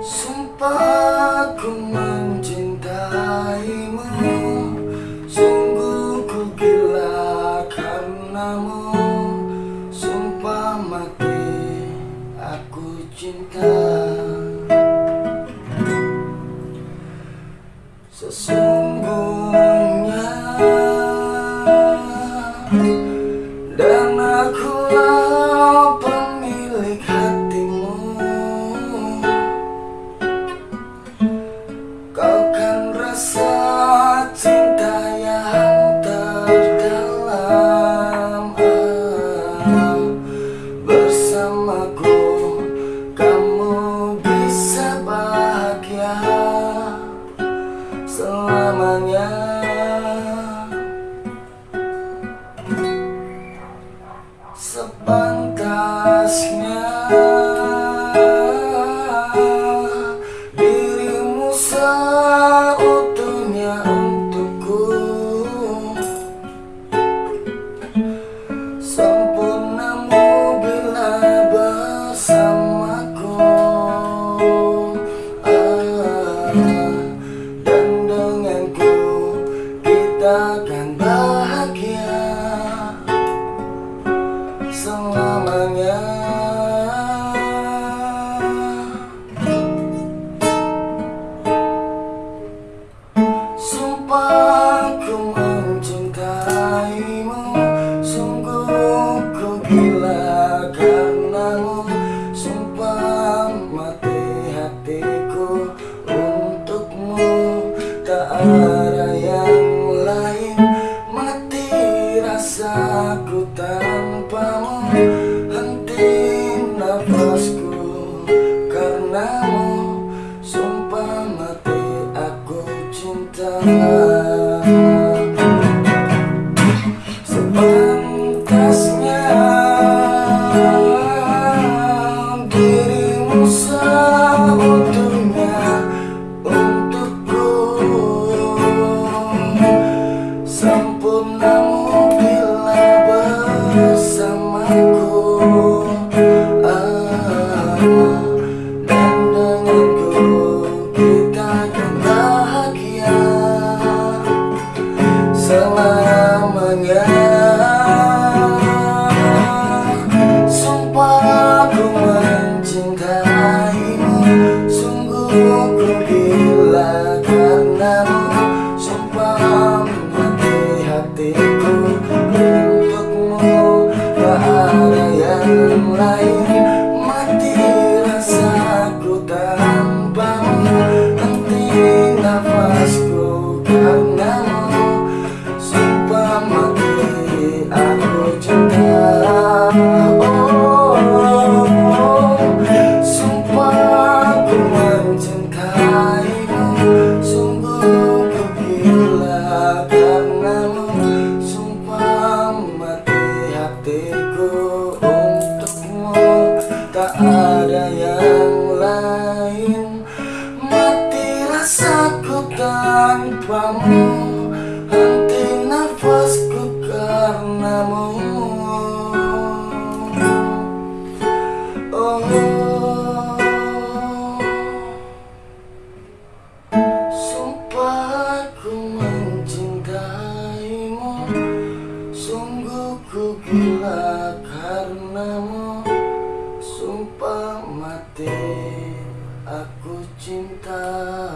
Sumpah ku mencintaimu Sungguh ku gila karenamu. Sumpah mati aku cinta. Sesungguhnya agora. Ada yang lain Mati rasaku tanpamu. Henti nafasku karenamu Sumpah mati aku cinta Selamanya. Sumpah ku mencintaimu. Sungguh tanpamu Henti nafasku karenamu Oh. Sumpah ku mencintaimu. Sungguh ku gila karenamu. Sumpah mati aku cinta